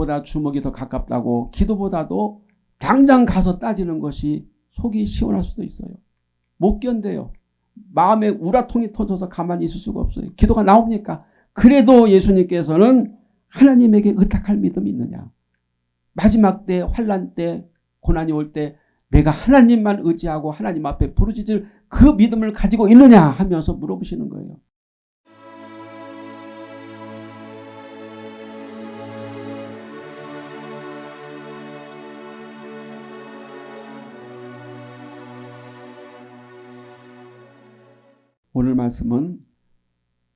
족보다 주먹이 더 가깝다고 기도보다도 당장 가서 따지는 것이 속이 시원할 수도 있어요. 못 견뎌요. 마음에 우라통이 터져서 가만히 있을 수가 없어요. 기도가 나옵니까? 그래도 예수님께서는 하나님에게 의탁할 믿음이 있느냐. 마지막 때 환란 때 고난이 올 때 내가 하나님만 의지하고 하나님 앞에 부르짖을 그 믿음을 가지고 있느냐 하면서 물어보시는 거예요. 오늘 말씀은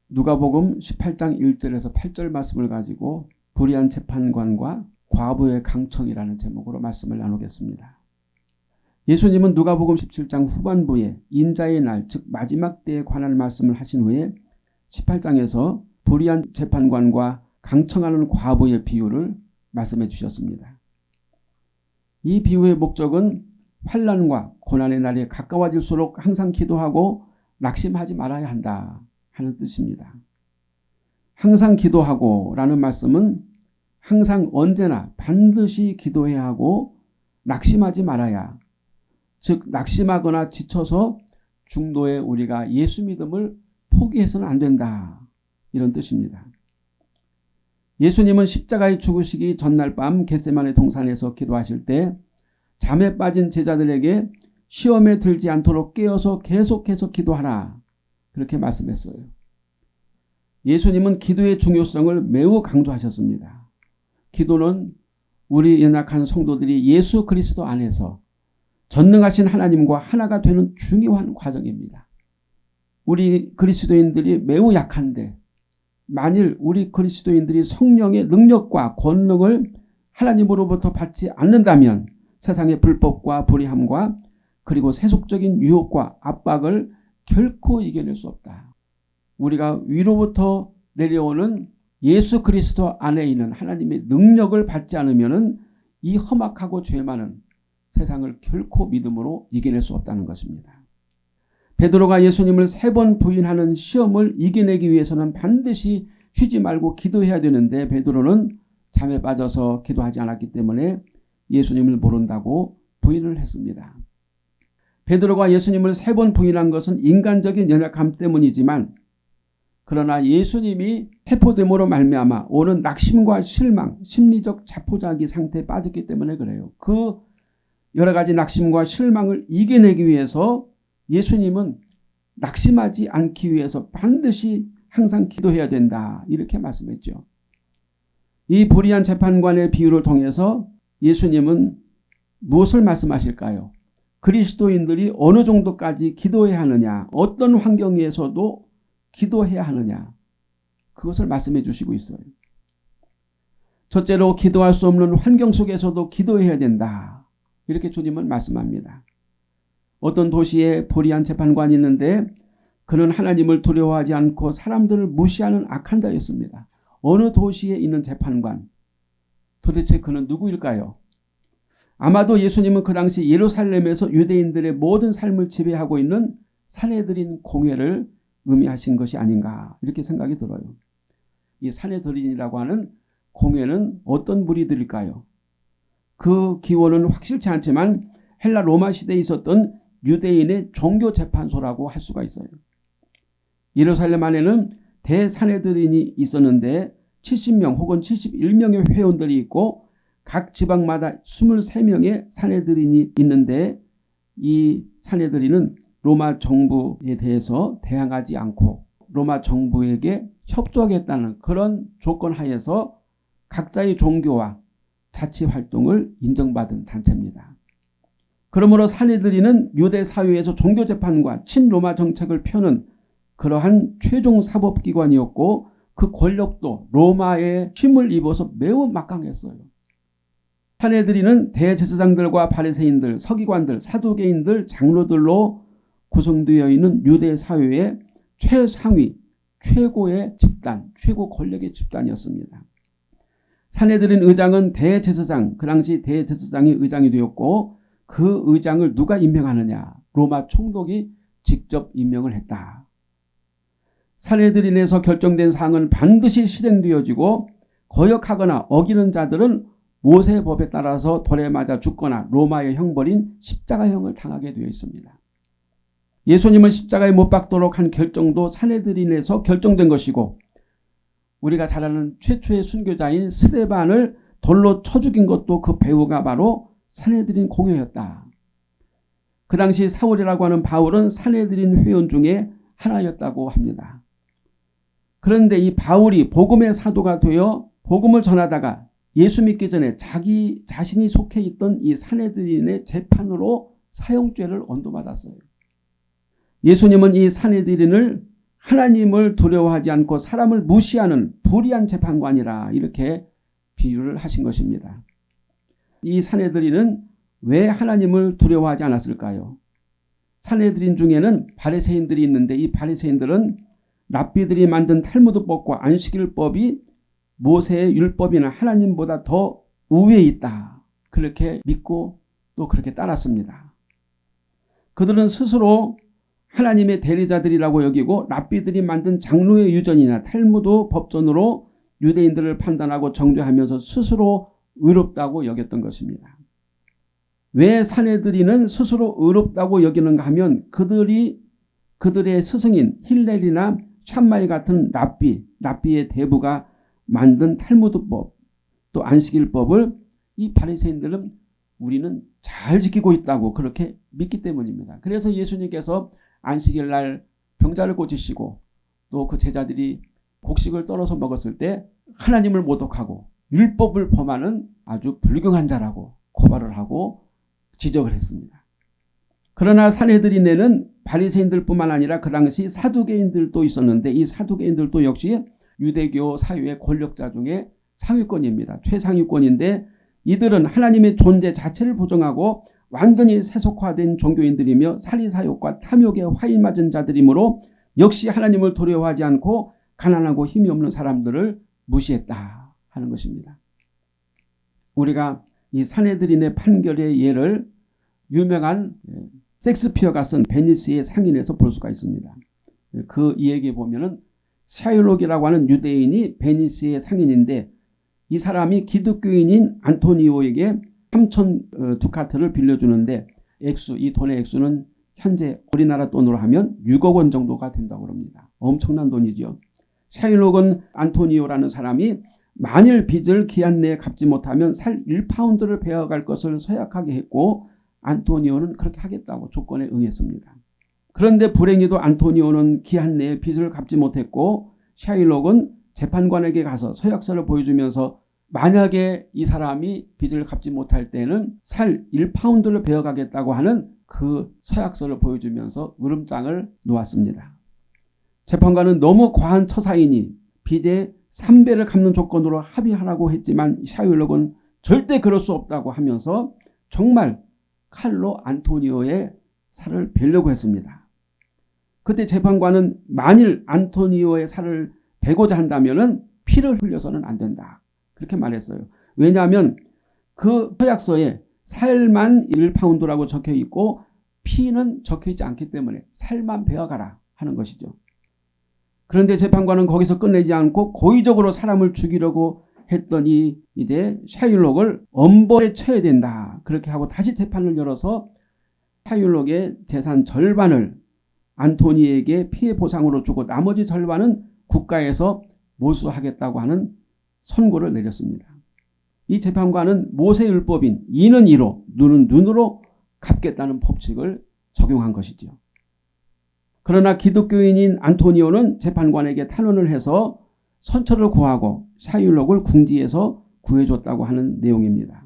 누가복음 18장 1절에서 8절 말씀을 가지고 불의한 재판관과 과부의 강청이라는 제목으로 말씀을 나누겠습니다. 예수님은 누가복음 17장 후반부에 인자의 날, 즉 마지막 때에 관한 말씀을 하신 후에 18장에서 불의한 재판관과 강청하는 과부의 비유를 말씀해 주셨습니다. 이 비유의 목적은 환란과 고난의 날이 가까워질수록 항상 기도하고 낙심하지 말아야 한다 하는 뜻입니다. 항상 기도하고 라는 말씀은 항상 언제나 반드시 기도해야 하고 낙심하지 말아야 즉 낙심하거나 지쳐서 중도에 우리가 예수 믿음을 포기해서는 안 된다 이런 뜻입니다. 예수님은 십자가에 죽으시기 전날 밤 겟세만의 동산에서 기도하실 때 잠에 빠진 제자들에게 시험에 들지 않도록 깨어서 계속해서 기도하라. 그렇게 말씀했어요. 예수님은 기도의 중요성을 매우 강조하셨습니다. 기도는 우리 연약한 성도들이 예수 그리스도 안에서 전능하신 하나님과 하나가 되는 중요한 과정입니다. 우리 그리스도인들이 매우 약한데 만일 우리 그리스도인들이 성령의 능력과 권능을 하나님으로부터 받지 않는다면 세상의 불법과 불의함과 그리고 세속적인 유혹과 압박을 결코 이겨낼 수 없다. 우리가 위로부터 내려오는 예수 그리스도 안에 있는 하나님의 능력을 받지 않으면 이 험악하고 죄 많은 세상을 결코 믿음으로 이겨낼 수 없다는 것입니다. 베드로가 예수님을 세 번 부인하는 시험을 이겨내기 위해서는 반드시 쉬지 말고 기도해야 되는데 베드로는 잠에 빠져서 기도하지 않았기 때문에 예수님을 모른다고 부인을 했습니다. 베드로가 예수님을 세 번 부인한 것은 인간적인 연약함 때문이지만 그러나 예수님이 세포됨으로 말미암아 오는 낙심과 실망, 심리적 자포자기 상태에 빠졌기 때문에 그래요. 그 여러 가지 낙심과 실망을 이겨내기 위해서 예수님은 낙심하지 않기 위해서 반드시 항상 기도해야 된다. 이렇게 말씀했죠. 이 불의한 재판관의 비유를 통해서 예수님은 무엇을 말씀하실까요? 그리스도인들이 어느 정도까지 기도해야 하느냐 어떤 환경에서도 기도해야 하느냐 그것을 말씀해 주시고 있어요. 첫째로 기도할 수 없는 환경 속에서도 기도해야 된다. 이렇게 주님은 말씀합니다. 어떤 도시에 불의한 재판관이 있는데 그는 하나님을 두려워하지 않고 사람들을 무시하는 악한 자였습니다. 어느 도시에 있는 재판관 도대체 그는 누구일까요? 아마도 예수님은 그 당시 예루살렘에서 유대인들의 모든 삶을 지배하고 있는 사내들인 공회를 의미하신 것이 아닌가 이렇게 생각이 들어요. 이 사내들인이라고 하는 공회는 어떤 무리들일까요? 그 기원은 확실치 않지만 헬라 로마 시대에 있었던 유대인의 종교재판소라고 할 수가 있어요. 예루살렘 안에는 대사내들인이 있었는데 70명 혹은 71명의 회원들이 있고 각 지방마다 23명의 사내들인이 있는데 이 사내들인은 로마 정부에 대해서 대항하지 않고 로마 정부에게 협조하겠다는 그런 조건 하에서 각자의 종교와 자치 활동을 인정받은 단체입니다. 그러므로 사내들이는 유대 사회에서 종교재판과 친로마 정책을 펴는 그러한 최종 사법기관이었고 그 권력도 로마의 힘을 입어서 매우 막강했어요. 사내들이는 대제사장들과 바리새인들, 서기관들, 사두개인들, 장로들로 구성되어 있는 유대 사회의 최상위, 최고의 집단, 최고 권력의 집단이었습니다. 사내들인 의장은 대제사장, 그 당시 대제사장이 의장이 되었고 그 의장을 누가 임명하느냐? 로마 총독이 직접 임명을 했다. 사내들인에서 결정된 사항은 반드시 실행되어지고 거역하거나 어기는 자들은 모세법에 따라서 돌에 맞아 죽거나 로마의 형벌인 십자가형을 당하게 되어 있습니다. 예수님은 십자가에 못 박도록 한 결정도 사내들인에서 결정된 것이고 우리가 잘 아는 최초의 순교자인 스데반을 돌로 쳐 죽인 것도 그 배우가 바로 사내들인 공여였다. 그 당시 사울이라고 하는 바울은 사내들인 회원 중에 하나였다고 합니다. 그런데 이 바울이 복음의 사도가 되어 복음을 전하다가 예수 믿기 전에 자기 자신이 속해 있던 이 사내들인의 재판으로 사형죄를 언도받았어요. 예수님은 이 사내들인을 하나님을 두려워하지 않고 사람을 무시하는 불의한 재판관이라 이렇게 비유를 하신 것입니다. 이 사내들인은 왜 하나님을 두려워하지 않았을까요? 사내들인 중에는 바리새인들이 있는데 이 바리새인들은 랍비들이 만든 탈무드법과 안식일법이 모세의 율법이나 하나님보다 더 우위에 있다. 그렇게 믿고 또 그렇게 따랐습니다. 그들은 스스로 하나님의 대리자들이라고 여기고 랍비들이 만든 장로의 유전이나 탈무드 법전으로 유대인들을 판단하고 정죄하면서 스스로 의롭다고 여겼던 것입니다. 왜 사내들이는 스스로 의롭다고 여기는가 하면 그들이 그들의 스승인 힐렐이나 샴마이 같은 랍비, 랍비의 대부가 만든 탈무드법 또 안식일법을 이 바리새인들은 우리는 잘 지키고 있다고 그렇게 믿기 때문입니다. 그래서 예수님께서 안식일 날 병자를 고치시고 또 그 제자들이 곡식을 떨어서 먹었을 때 하나님을 모독하고 율법을 범하는 아주 불경한 자라고 고발을 하고 지적을 했습니다. 그러나 사내들인에는 바리새인들뿐만 아니라 그 당시 사두개인들도 있었는데 이 사두개인들도 역시 유대교 사회의 권력자 중에 상위권입니다. 최상위권인데 이들은 하나님의 존재 자체를 부정하고 완전히 세속화된 종교인들이며 사리사욕과 탐욕에 화인 맞은 자들이므로 역시 하나님을 두려워하지 않고 가난하고 힘이 없는 사람들을 무시했다 하는 것입니다. 우리가 이 사내들인의 판결의 예를 유명한 섹스피어가 쓴 베니스의 상인에서 볼 수가 있습니다. 그 이야기에 보면 은 샤일록이라고 하는 유대인이 베니스의 상인인데 이 사람이 기독교인인 안토니오에게 3천 어, 두카트를 빌려주는데 액수 이 돈의 액수는 현재 우리나라 돈으로 하면 6억 원 정도가 된다고 합니다. 엄청난 돈이죠. 샤일록은 안토니오라는 사람이 만일 빚을 기한 내에 갚지 못하면 살 1파운드를 베어갈 것을 서약하게 했고 안토니오는 그렇게 하겠다고 조건에 응했습니다. 그런데 불행히도 안토니오는 기한 내에 빚을 갚지 못했고 샤일록은 재판관에게 가서 서약서를 보여주면서 만약에 이 사람이 빚을 갚지 못할 때는 살 1파운드를 베어가겠다고 하는 그 서약서를 보여주면서 으름장을 놓았습니다. 재판관은 너무 과한 처사이니 빚의 3배를 갚는 조건으로 합의하라고 했지만 샤일록은 절대 그럴 수 없다고 하면서 정말 칼로 안토니오의 살을 베려고 했습니다. 그때 재판관은 만일 안토니오의 살을 베고자 한다면 피를 흘려서는 안 된다. 그렇게 말했어요. 왜냐하면 그 서약서에 살만 1파운드라고 적혀 있고 피는 적혀 있지 않기 때문에 살만 베어가라 하는 것이죠. 그런데 재판관은 거기서 끝내지 않고 고의적으로 사람을 죽이려고 했더니 이제 샤일록을 엄벌에 쳐야 된다. 그렇게 하고 다시 재판을 열어서 샤일록의 재산 절반을 안토니에게 피해 보상으로 주고 나머지 절반은 국가에서 몰수하겠다고 하는 선고를 내렸습니다. 이 재판관은 모세율법인 이는 이로 눈은 눈으로 갚겠다는 법칙을 적용한 것이죠. 그러나 기독교인인 안토니오는 재판관에게 탄원을 해서 선처를 구하고 샤율록을 궁지에서 구해줬다고 하는 내용입니다.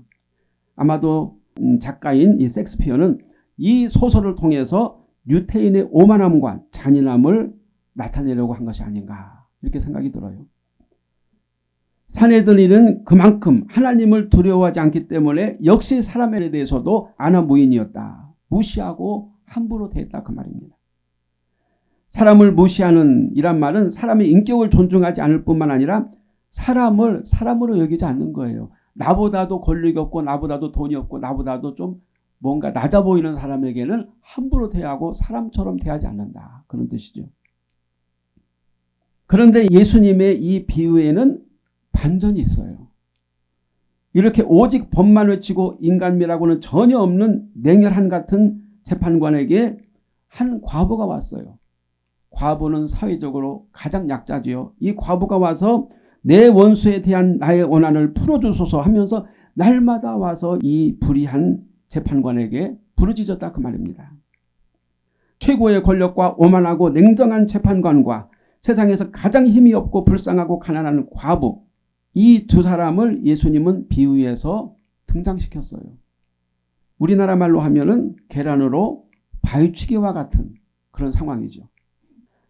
아마도 음, 작가인 이 섹스피어는 이 소설을 통해서 유태인의 오만함과 잔인함을 나타내려고 한 것이 아닌가 이렇게 생각이 들어요. 사내들이는 그만큼 하나님을 두려워하지 않기 때문에 역시 사람에 대해서도 아나무인이었다. 무시하고 함부로 대했다 그 말입니다. 사람을 무시하는 이란 말은 사람의 인격을 존중하지 않을 뿐만 아니라 사람을 사람으로 여기지 않는 거예요. 나보다도 권력이 없고 나보다도 돈이 없고 나보다도 좀 뭔가 낮아 보이는 사람에게는 함부로 대하고 사람처럼 대하지 않는다. 그런 뜻이죠. 그런데 예수님의 이 비유에는 반전이 있어요. 이렇게 오직 법만 외치고 인간미라고는 전혀 없는 냉혈한 같은 재판관에게 한 과부가 왔어요. 과부는 사회적으로 가장 약자지요. 이 과부가 와서 내 원수에 대한 나의 원한을 풀어주소서 하면서 날마다 와서 이 불의한 재판관에게 부르짖었다 그 말입니다. 최고의 권력과 오만하고 냉정한 재판관과 세상에서 가장 힘이 없고 불쌍하고 가난한 과부 이 두 사람을 예수님은 비유해서 등장시켰어요. 우리나라 말로 하면은 계란으로 바위치기와 같은 그런 상황이죠.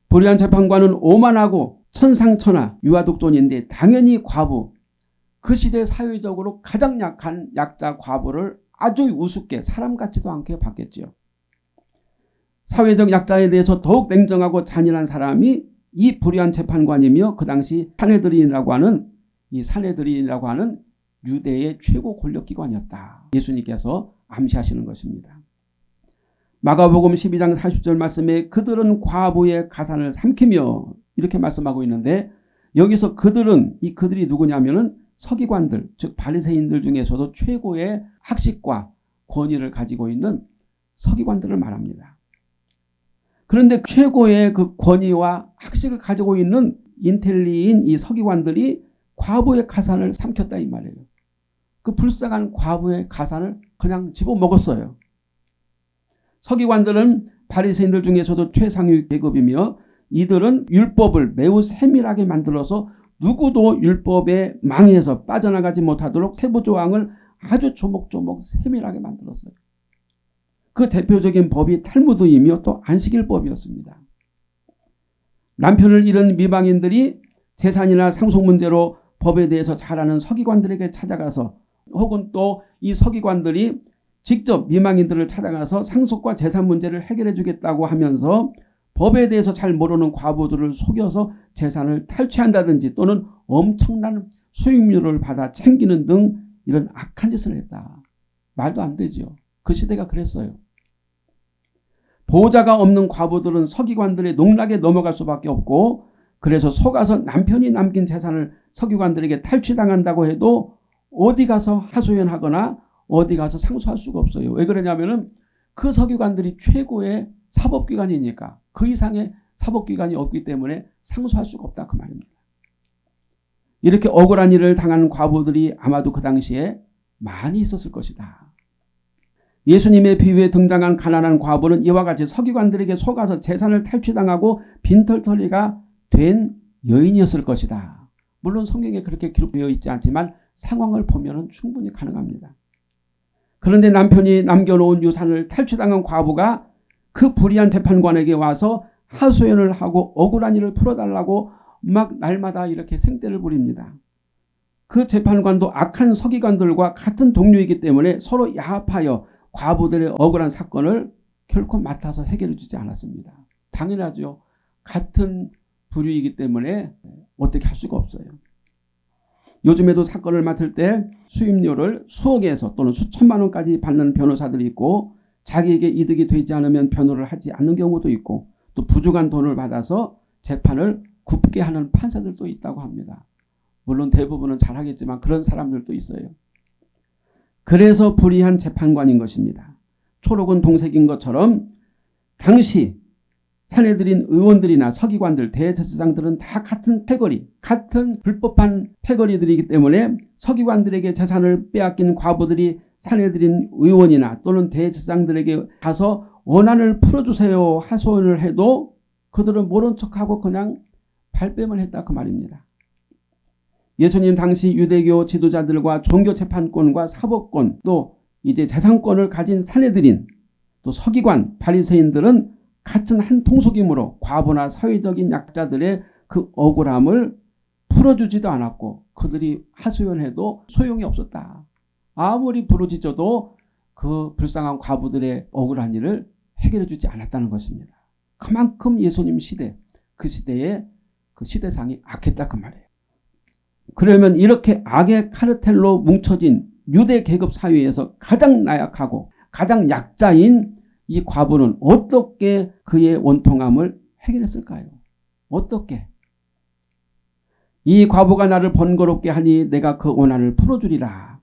불의한 재판관은 오만하고 천상천하 유아독존인데 당연히 과부 그 시대 사회적으로 가장 약한 약자 과부를 아주 우습게 사람 같지도 않게 봤겠지요. 사회적 약자에 대해서 더욱 냉정하고 잔인한 사람이 이 불의한 재판관이며 그 당시 사내들인이라고 하는 이 사내들인이라고 하는 유대의 최고 권력기관이었다. 예수님께서 암시하시는 것입니다. 마가복음 12장 40절 말씀에 그들은 과부의 가산을 삼키며 이렇게 말씀하고 있는데 여기서 그들은 이 그들이 누구냐면은 서기관들 즉 바리새인들 중에서도 최고의 학식과 권위를 가지고 있는 서기관들을 말합니다. 그런데 최고의 그 권위와 학식을 가지고 있는 인텔리인 이 서기관들이 과부의 가산을 삼켰다 이 말이에요. 그 불쌍한 과부의 가산을 그냥 집어먹었어요. 서기관들은 바리새인들 중에서도 최상위 계급이며 이들은 율법을 매우 세밀하게 만들어서 누구도 율법에 망해서 빠져나가지 못하도록 세부 조항을 아주 조목조목 세밀하게 만들었어요. 그 대표적인 법이 탈무드이며 또 안식일법이었습니다. 남편을 잃은 미방인들이 재산이나 상속 문제로 법에 대해서 잘 아는 서기관들에게 찾아가서 혹은 또 이 서기관들이 직접 미망인들을 찾아가서 상속과 재산 문제를 해결해 주겠다고 하면서 법에 대해서 잘 모르는 과부들을 속여서 재산을 탈취한다든지 또는 엄청난 수익률을 받아 챙기는 등 이런 악한 짓을 했다. 말도 안 되죠. 그 시대가 그랬어요. 보호자가 없는 과부들은 서기관들의 농락에 넘어갈 수밖에 없고 그래서 속아서 남편이 남긴 재산을 서기관들에게 탈취당한다고 해도 어디 가서 하소연하거나 어디 가서 상소할 수가 없어요. 왜 그러냐면 은 그 서기관들이 최고의 사법기관이니까 그 이상의 사법기관이 없기 때문에 상소할 수가 없다 그 말입니다. 이렇게 억울한 일을 당한 과부들이 아마도 그 당시에 많이 있었을 것이다. 예수님의 비유에 등장한 가난한 과부는 이와 같이 서기관들에게 속아서 재산을 탈취당하고 빈털터리가 된 여인이었을 것이다. 물론 성경에 그렇게 기록되어 있지 않지만 상황을 보면 충분히 가능합니다. 그런데 남편이 남겨놓은 유산을 탈취당한 과부가 그 불의한 재판관에게 와서 하소연을 하고 억울한 일을 풀어달라고 막 날마다 이렇게 생떼를 부립니다. 그 재판관도 악한 서기관들과 같은 동료이기 때문에 서로 야합하여 과부들의 억울한 사건을 결코 맡아서 해결해 주지 않았습니다. 당연하죠. 같은 부류이기 때문에 어떻게 할 수가 없어요. 요즘에도 사건을 맡을 때 수임료를 수억에서 또는 수천만 원까지 받는 변호사들이 있고 자기에게 이득이 되지 않으면 변호를 하지 않는 경우도 있고 또 부족한 돈을 받아서 재판을 굽게 하는 판사들도 있다고 합니다. 물론 대부분은 잘하겠지만 그런 사람들도 있어요. 그래서 불의한 재판관인 것입니다. 초록은 동색인 것처럼 당시 사내들인 의원들이나 서기관들, 대제사장들은 다 같은 패거리, 같은 불법한 패거리들이기 때문에 서기관들에게 재산을 빼앗긴 과부들이 사내들인 의원이나 또는 대제사장들에게 가서 원한을 풀어주세요 하소연을 해도 그들은 모른 척하고 그냥 발뺌을 했다 그 말입니다. 예수님 당시 유대교 지도자들과 종교재판권과 사법권 또 이제 재산권을 가진 사내들인 또 서기관 바리새인들은 같은 한 통속이므로 과부나 사회적인 약자들의 그 억울함을 풀어주지도 않았고 그들이 하소연해도 소용이 없었다. 아무리 부르짖어도 그 불쌍한 과부들의 억울한 일을 해결해 주지 않았다는 것입니다. 그만큼 예수님 시대 그 시대의 그 시대상이 악했다 그 말이에요. 그러면 이렇게 악의 카르텔로 뭉쳐진 유대 계급 사회에서 가장 나약하고 가장 약자인 이 과부는 어떻게 그의 원통함을 해결했을까요? 어떻게? 이 과부가 나를 번거롭게 하니 내가 그 원한을 풀어주리라.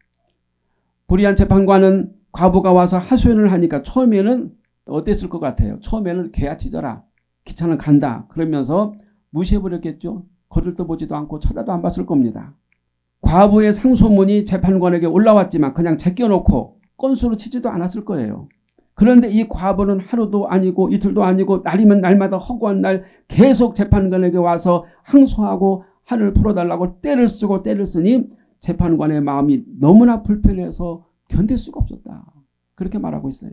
불의한 재판관은 과부가 와서 하소연을 하니까 처음에는 어땠을 것 같아요. 처음에는 개야 짖어라. 귀찮은 간다. 그러면서 무시해버렸겠죠. 거들떠 보지도 않고 쳐다도 안 봤을 겁니다. 과부의 상소문이 재판관에게 올라왔지만 그냥 제껴놓고 건수로 치지도 않았을 거예요. 그런데 이 과부는 하루도 아니고 이틀도 아니고 날이면 날마다 허구한 날 계속 재판관에게 와서 항소하고 한을 풀어달라고 때를 쓰고 때를 쓰니 재판관의 마음이 너무나 불편해서 견딜 수가 없었다. 그렇게 말하고 있어요.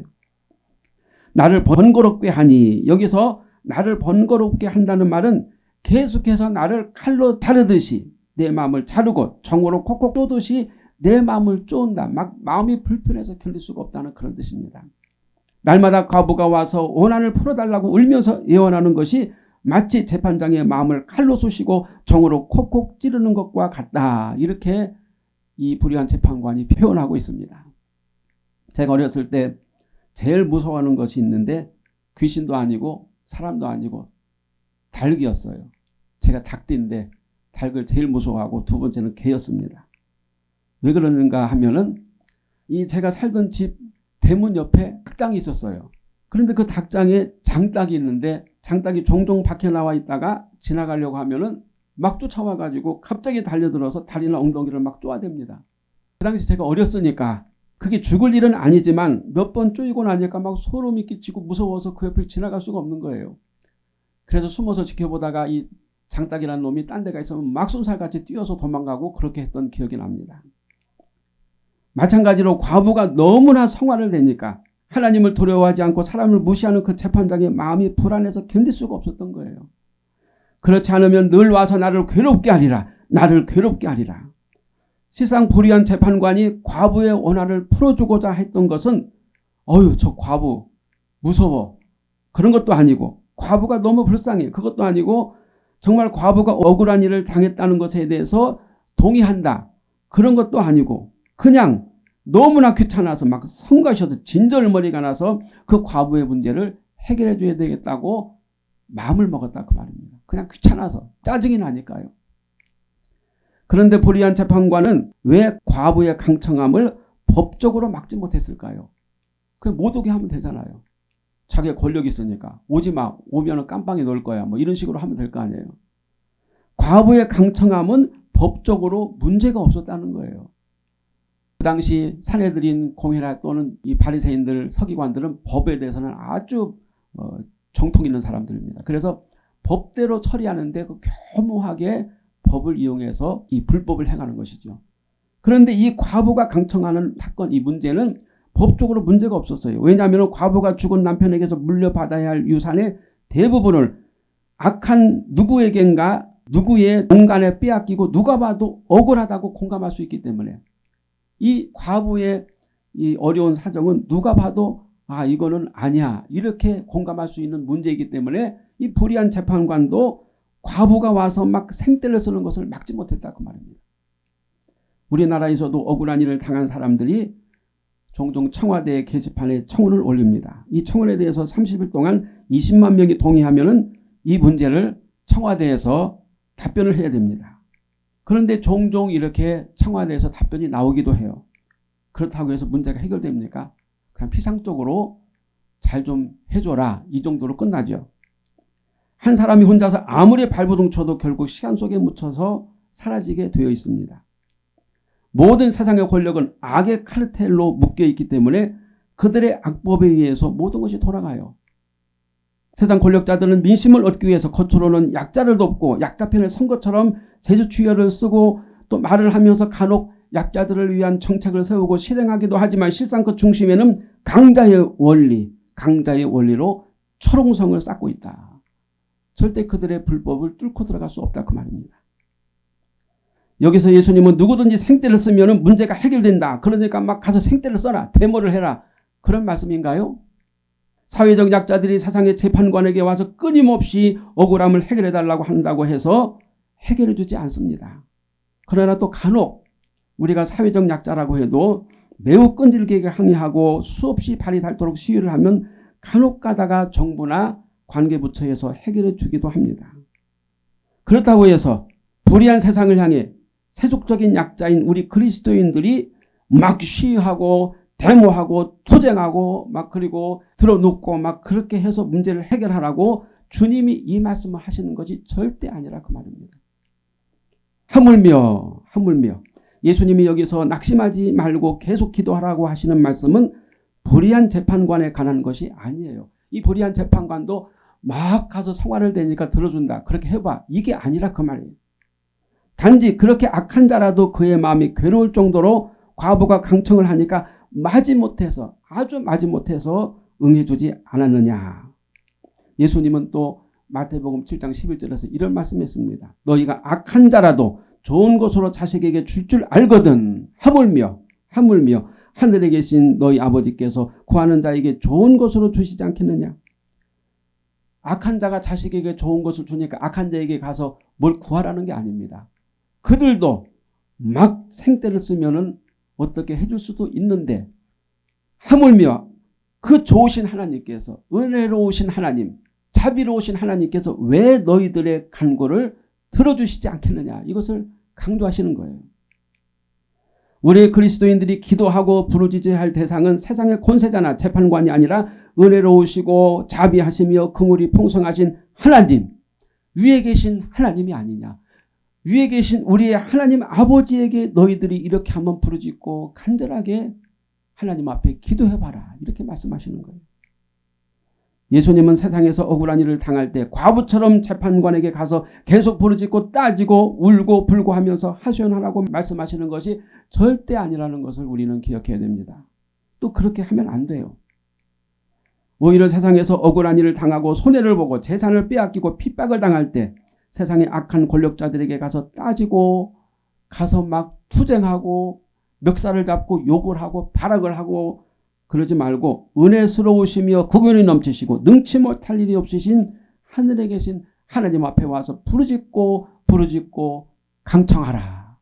나를 번거롭게 하니 여기서 나를 번거롭게 한다는 말은 계속해서 나를 칼로 자르듯이 내 마음을 자르고 정으로 콕콕 쪼듯이 내 마음을 쪼은다. 막 마음이 불편해서 견딜 수가 없다는 그런 뜻입니다. 날마다 과부가 와서 원한을 풀어달라고 울면서 예언하는 것이 마치 재판장의 마음을 칼로 쑤시고 정으로 콕콕 찌르는 것과 같다. 이렇게 이 불의한 재판관이 표현하고 있습니다. 제가 어렸을 때 제일 무서워하는 것이 있는데 귀신도 아니고 사람도 아니고 닭이었어요. 제가 닭띠인데 닭을 제일 무서워하고 두 번째는 개였습니다. 왜 그러는가 하면은 이 제가 살던 집 대문 옆에 닭장이 있었어요. 그런데 그 닭장에 장닭이 있는데 장닭이 종종 밖에 나와 있다가 지나가려고 하면은 막 쫓아와 가지고 갑자기 달려들어서 다리나 엉덩이를 막 쪼아댑니다. 그 당시 제가 어렸으니까 그게 죽을 일은 아니지만 몇 번 쪼이고 나니까 막 소름이 끼치고 무서워서 그 옆을 지나갈 수가 없는 거예요. 그래서 숨어서 지켜보다가 이 장닭이라는 놈이 딴 데가 있으면 막 쏜살같이 뛰어서 도망가고 그렇게 했던 기억이 납니다. 마찬가지로 과부가 너무나 성화를 내니까 하나님을 두려워하지 않고 사람을 무시하는 그 재판장의 마음이 불안해서 견딜 수가 없었던 거예요. 그렇지 않으면 늘 와서 나를 괴롭게 하리라. 나를 괴롭게 하리라. 세상 불의한 재판관이 과부의 원한을 풀어주고자 했던 것은 어휴 저 과부 무서워 그런 것도 아니고 과부가 너무 불쌍해 그것도 아니고 정말 과부가 억울한 일을 당했다는 것에 대해서 동의한다 그런 것도 아니고 그냥 너무나 귀찮아서 막 성가셔서 진절머리가 나서 그 과부의 문제를 해결해 줘야 되겠다고 마음을 먹었다 그 말입니다. 그냥 귀찮아서 짜증이 나니까요. 그런데 불의한 재판관은 왜 과부의 강청함을 법적으로 막지 못했을까요? 그냥 못 오게 하면 되잖아요. 자기가 권력이 있으니까 오지 마 오면 깜빵에 넣을 거야 뭐 이런 식으로 하면 될 거 아니에요. 과부의 강청함은 법적으로 문제가 없었다는 거예요. 그 당시 사내들인 공회나 또는 이 바리새인들 서기관들은 법에 대해서는 아주 어, 정통 있는 사람들입니다. 그래서 법대로 처리하는데 그 교묘하게 법을 이용해서 이 불법을 행하는 것이죠. 그런데 이 과부가 강청하는 사건 이 문제는 법적으로 문제가 없었어요. 왜냐하면 과부가 죽은 남편에게서 물려받아야 할 유산의 대부분을 악한 누구에겐가 누구의 공간에 빼앗기고 누가 봐도 억울하다고 공감할 수 있기 때문에 이 과부의 이 어려운 사정은 누가 봐도 아 이거는 아니야 이렇게 공감할 수 있는 문제이기 때문에 이 불의한 재판관도 과부가 와서 막 생떼를 쓰는 것을 막지 못했다 그 말입니다. 우리나라에서도 억울한 일을 당한 사람들이 종종 청와대 게시판에 청원을 올립니다. 이 청원에 대해서 30일 동안 20만 명이 동의하면 이 문제를 청와대에서 답변을 해야 됩니다. 그런데 종종 이렇게 청와대에서 답변이 나오기도 해요. 그렇다고 해서 문제가 해결됩니까? 그냥 피상적으로 잘 좀 해줘라 이 정도로 끝나죠. 한 사람이 혼자서 아무리 발부둥 쳐도 결국 시간 속에 묻혀서 사라지게 되어 있습니다. 모든 세상의 권력은 악의 카르텔로 묶여 있기 때문에 그들의 악법에 의해서 모든 것이 돌아가요. 세상 권력자들은 민심을 얻기 위해서 겉으로는 약자를 돕고 약자 편을 선 것처럼 제주추여를 쓰고 또 말을 하면서 간혹 약자들을 위한 정책을 세우고 실행하기도 하지만 실상 그 중심에는 강자의 원리, 강자의 원리로 초롱성을 쌓고 있다. 절대 그들의 불법을 뚫고 들어갈 수 없다 그 말입니다. 여기서 예수님은 누구든지 생떼를 쓰면 문제가 해결된다. 그러니까 막 가서 생떼를 써라. 데모를 해라. 그런 말씀인가요? 사회적 약자들이 세상의 재판관에게 와서 끊임없이 억울함을 해결해달라고 한다고 해서 해결해 주지 않습니다. 그러나 또 간혹 우리가 사회적 약자라고 해도 매우 끈질기게 항의하고 수없이 발이 닳도록 시위를 하면 간혹 가다가 정부나 관계부처에서 해결해 주기도 합니다. 그렇다고 해서 불의한 세상을 향해 세속적인 약자인 우리 그리스도인들이 막 시위하고 데모하고 투쟁하고 막 그리고 들어눕고 막 그렇게 해서 문제를 해결하라고 주님이 이 말씀을 하시는 것이 절대 아니라 그 말입니다. 하물며 하물며 예수님이 여기서 낙심하지 말고 계속 기도하라고 하시는 말씀은 불의한 재판관에 관한 것이 아니에요. 이 불의한 재판관도 막 가서 성화를 대니까 들어준다. 그렇게 해봐. 이게 아니라 그 말이에요. 단지 그렇게 악한 자라도 그의 마음이 괴로울 정도로 과부가 강청을 하니까 마지못해서 아주 마지못해서 응해주지 않았느냐. 예수님은 또 마태복음 7장 11절에서 이런 말씀했습니다. 너희가 악한 자라도 좋은 것으로 자식에게 줄 줄 알거든 하물며 하물며 하늘에 계신 너희 아버지께서 구하는 자에게 좋은 것으로 주시지 않겠느냐. 악한 자가 자식에게 좋은 것을 주니까 악한 자에게 가서 뭘 구하라는 게 아닙니다. 그들도 막 생떼를 쓰면은 어떻게 해줄 수도 있는데 하물며 그 좋으신 하나님께서 은혜로우신 하나님 자비로우신 하나님께서 왜 너희들의 간구를 들어주시지 않겠느냐 이것을 강조하시는 거예요. 우리 그리스도인들이 기도하고 부르짖어야 대상은 세상의 권세자나 재판관이 아니라 은혜로우시고 자비하시며 그물이 풍성하신 하나님 위에 계신 하나님이 아니냐. 위에 계신 우리의 하나님 아버지에게 너희들이 이렇게 한번 부르짖고 간절하게 하나님 앞에 기도해봐라. 이렇게 말씀하시는 거예요. 예수님은 세상에서 억울한 일을 당할 때 과부처럼 재판관에게 가서 계속 부르짖고 따지고 울고 불고 하면서 하소연하라고 말씀하시는 것이 절대 아니라는 것을 우리는 기억해야 됩니다. 또 그렇게 하면 안 돼요. 오히려 세상에서 억울한 일을 당하고 손해를 보고 재산을 빼앗기고 핍박을 당할 때 세상의 악한 권력자들에게 가서 따지고 가서 막 투쟁하고 멱살을 잡고 욕을 하고 발악을 하고 그러지 말고 은혜스러우시며 구견이 넘치시고 능치 못할 일이 없으신 하늘에 계신 하나님 앞에 와서 부르짖고 부르짖고 강청하라.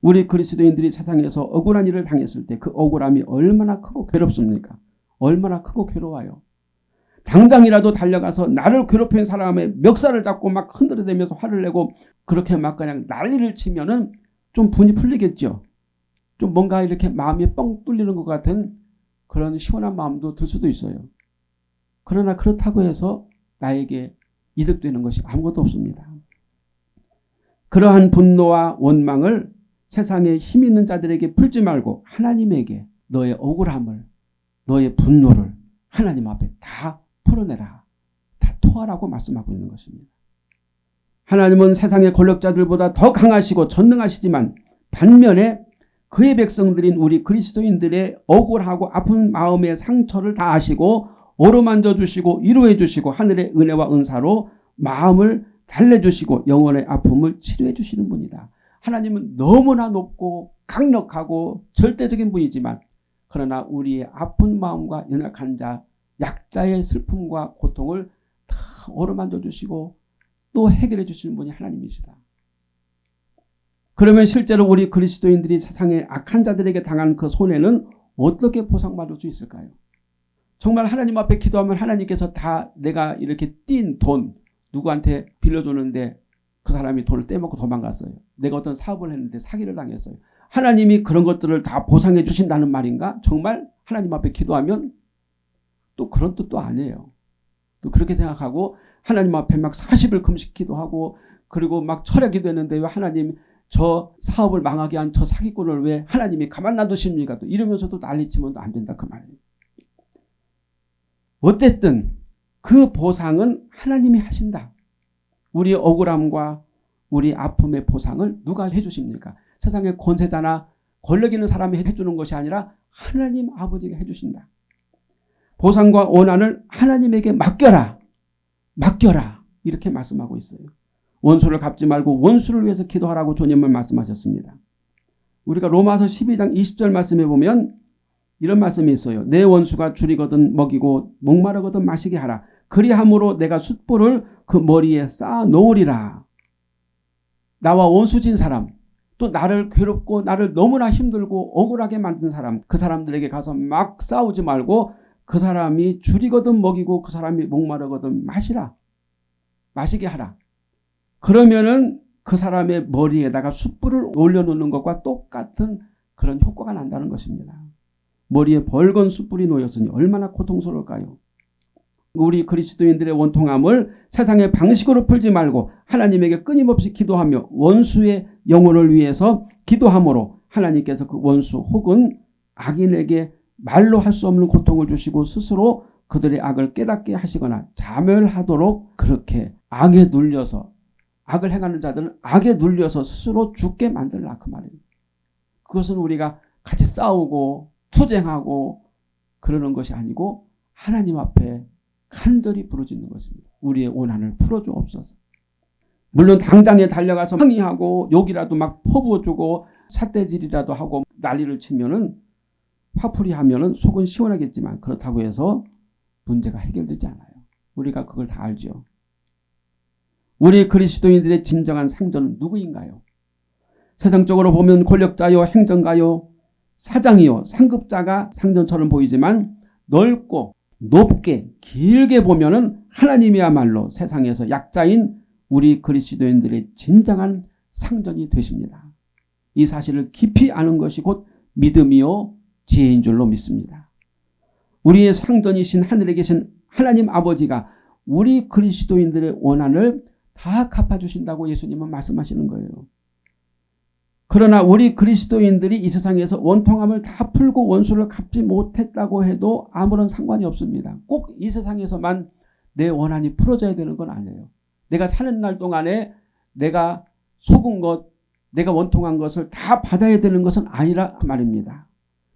우리 그리스도인들이 세상에서 억울한 일을 당했을 때 그 억울함이 얼마나 크고 괴롭습니까? 얼마나 크고 괴로워요. 당장이라도 달려가서 나를 괴롭힌 사람의 멱살을 잡고 막 흔들어대면서 화를 내고 그렇게 막 그냥 난리를 치면은 좀 분이 풀리겠죠. 좀 뭔가 이렇게 마음이 뻥 뚫리는 것 같은 그런 시원한 마음도 들 수도 있어요. 그러나 그렇다고 해서 나에게 이득되는 것이 아무것도 없습니다. 그러한 분노와 원망을 세상에 힘 있는 자들에게 풀지 말고 하나님에게 너의 억울함을 너의 분노를 하나님 앞에 다 풀어내라. 다 토하라고 말씀하고 있는 것입니다. 하나님은 세상의 권력자들보다 더 강하시고 전능하시지만 반면에 그의 백성들인 우리 그리스도인들의 억울하고 아픈 마음의 상처를 다 아시고 어루만져 주시고 위로해 주시고 하늘의 은혜와 은사로 마음을 달래주시고 영혼의 아픔을 치료해 주시는 분이다. 하나님은 너무나 높고 강력하고 절대적인 분이지만 그러나 우리의 아픈 마음과 연약한 자, 약자의 슬픔과 고통을 다 어루만져 주시고 또 해결해 주시는 분이 하나님이시다. 그러면 실제로 우리 그리스도인들이 세상의 악한 자들에게 당한 그 손해는 어떻게 보상받을 수 있을까요? 정말 하나님 앞에 기도하면 하나님께서 다 내가 이렇게 띈 돈 누구한테 빌려줬는데 그 사람이 돈을 떼먹고 도망갔어요. 내가 어떤 사업을 했는데 사기를 당했어요. 하나님이 그런 것들을 다 보상해 주신다는 말인가? 정말 하나님 앞에 기도하면 또 그런 뜻도 아니에요. 또 그렇게 생각하고 하나님 앞에 막 40일 금식 기도 하고 그리고 막 철학이 되는데 왜 하나님 저 사업을 망하게 한 저 사기꾼을 왜 하나님이 가만 놔두십니까? 또 이러면서도 난리치면 안 된다 그 말이에요. 어쨌든 그 보상은 하나님이 하신다. 우리 억울함과 우리 아픔의 보상을 누가 해주십니까? 세상의 권세자나 권력 있는 사람이 해주는 것이 아니라 하나님 아버지가 해주신다. 보상과 원한을 하나님에게 맡겨라. 맡겨라. 이렇게 말씀하고 있어요. 원수를 갚지 말고 원수를 위해서 기도하라고 주님은 말씀하셨습니다. 우리가 로마서 12장 20절 말씀에 보면 이런 말씀이 있어요. 내 원수가 줄이거든 먹이고 목마르거든 마시게 하라. 그리함으로 내가 숯불을 그 머리에 쌓아 놓으리라. 나와 원수진 사람 또 나를 괴롭고 나를 너무나 힘들고 억울하게 만든 사람 그 사람들에게 가서 막 싸우지 말고 그 사람이 줄이거든 먹이고 그 사람이 목마르거든 마시라. 마시게 하라. 그러면은 그 사람의 머리에다가 숯불을 올려놓는 것과 똑같은 그런 효과가 난다는 것입니다. 머리에 벌건 숯불이 놓였으니 얼마나 고통스러울까요? 우리 그리스도인들의 원통함을 세상의 방식으로 풀지 말고 하나님에게 끊임없이 기도하며 원수의 영혼을 위해서 기도함으로 하나님께서 그 원수 혹은 악인에게 말로 할 수 없는 고통을 주시고 스스로 그들의 악을 깨닫게 하시거나 자멸하도록 그렇게 악에 눌려서 악을 행하는 자들은 악에 눌려서 스스로 죽게 만들라 그 말이에요. 그것은 우리가 같이 싸우고 투쟁하고 그러는 것이 아니고 하나님 앞에 간절히 부르짖는 것입니다. 우리의 원한을 풀어주옵소서. 물론 당장에 달려가서 항의하고 욕이라도 막 퍼부어주고 삿대질이라도 하고 난리를 치면은 화풀이 하면은 속은 시원하겠지만 그렇다고 해서 문제가 해결되지 않아요. 우리가 그걸 다 알죠. 우리 그리스도인들의 진정한 상전은 누구인가요? 세상적으로 보면 권력자요 행정가요 사장이요 상급자가 상전처럼 보이지만 넓고 높게 길게 보면 은 하나님이야말로 세상에서 약자인 우리 그리스도인들의 진정한 상전이 되십니다. 이 사실을 깊이 아는 것이 곧 믿음이요 지혜인 줄로 믿습니다. 우리의 상전이신 하늘에 계신 하나님 아버지가 우리 그리스도인들의 원한을 다 갚아주신다고 예수님은 말씀하시는 거예요. 그러나 우리 그리스도인들이 이 세상에서 원통함을 다 풀고 원수를 갚지 못했다고 해도 아무런 상관이 없습니다. 꼭 이 세상에서만 내 원한이 풀어져야 되는 건 아니에요. 내가 사는 날 동안에 내가 속은 것, 내가 원통한 것을 다 받아야 되는 것은 아니라 말입니다.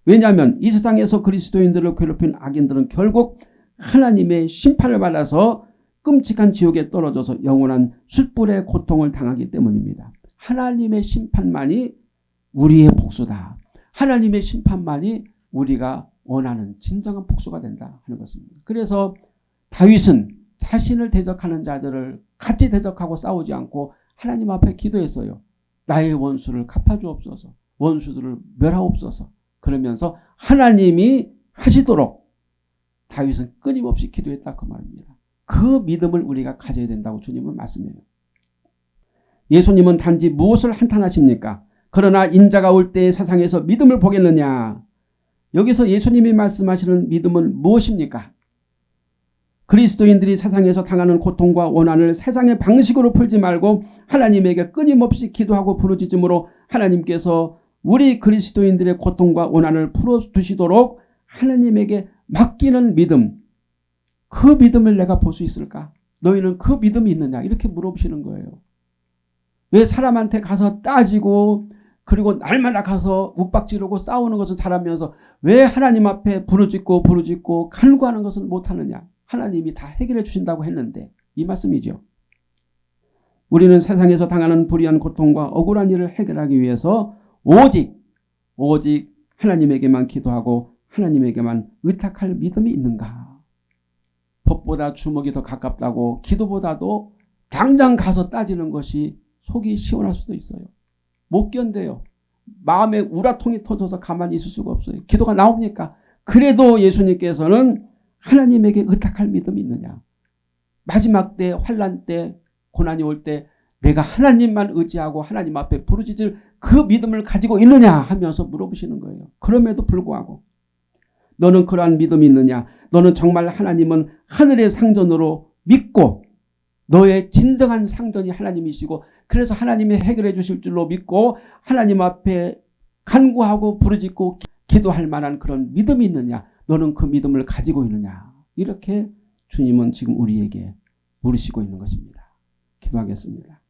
왜냐하면 이 세상에서 그리스도인들을 괴롭힌 악인들은 결국 하나님의 심판을 받아서 끔찍한 지옥에 떨어져서 영원한 숯불의 고통을 당하기 때문입니다. 하나님의 심판만이 우리의 복수다. 하나님의 심판만이 우리가 원하는 진정한 복수가 된다 하는 것입니다. 그래서 다윗은 자신을 대적하는 자들을 같이 대적하고 싸우지 않고 하나님 앞에 기도했어요. 나의 원수를 갚아주옵소서. 원수들을 멸하옵소서. 그러면서 하나님이 하시도록 다윗은 끊임없이 기도했다 그 말입니다. 그 믿음을 우리가 가져야 된다고 주님은 말씀해요. 예수님은 단지 무엇을 한탄하십니까? 그러나 인자가 올 때 세상에서 믿음을 보겠느냐? 여기서 예수님이 말씀하시는 믿음은 무엇입니까? 그리스도인들이 세상에서 당하는 고통과 원한을 세상의 방식으로 풀지 말고 하나님에게 끊임없이 기도하고 부르짖음으로 하나님께서 우리 그리스도인들의 고통과 원한을 풀어주시도록 하나님에게 맡기는 믿음 그 믿음을 내가 볼 수 있을까? 너희는 그 믿음이 있느냐? 이렇게 물어보시는 거예요. 왜 사람한테 가서 따지고 그리고 날마다 가서 욱박지르고 싸우는 것은 잘하면서 왜 하나님 앞에 부르짖고 부르짖고 간구하는 것은 못하느냐. 하나님이 다 해결해 주신다고 했는데 이 말씀이죠. 우리는 세상에서 당하는 불의한 고통과 억울한 일을 해결하기 위해서 오직 오직 하나님에게만 기도하고 하나님에게만 의탁할 믿음이 있는가. 법보다 주먹이 더 가깝다고 기도보다도 당장 가서 따지는 것이 속이 시원할 수도 있어요. 못 견뎌요. 마음에 우라통이 터져서 가만히 있을 수가 없어요. 기도가 나옵니까? 그래도 예수님께서는 하나님에게 의탁할 믿음이 있느냐. 마지막 때 환란 때 고난이 올 때 내가 하나님만 의지하고 하나님 앞에 부르짖을 그 믿음을 가지고 있느냐 하면서 물어보시는 거예요. 그럼에도 불구하고 너는 그러한 믿음이 있느냐 너는 정말 하나님은 하늘의 상전으로 믿고 너의 진정한 상전이 하나님이시고 그래서 하나님이 해결해 주실 줄로 믿고 하나님 앞에 간구하고 부르짖고 기도할 만한 그런 믿음이 있느냐 너는 그 믿음을 가지고 있느냐 이렇게 주님은 지금 우리에게 물으시고 있는 것입니다. 기도하겠습니다.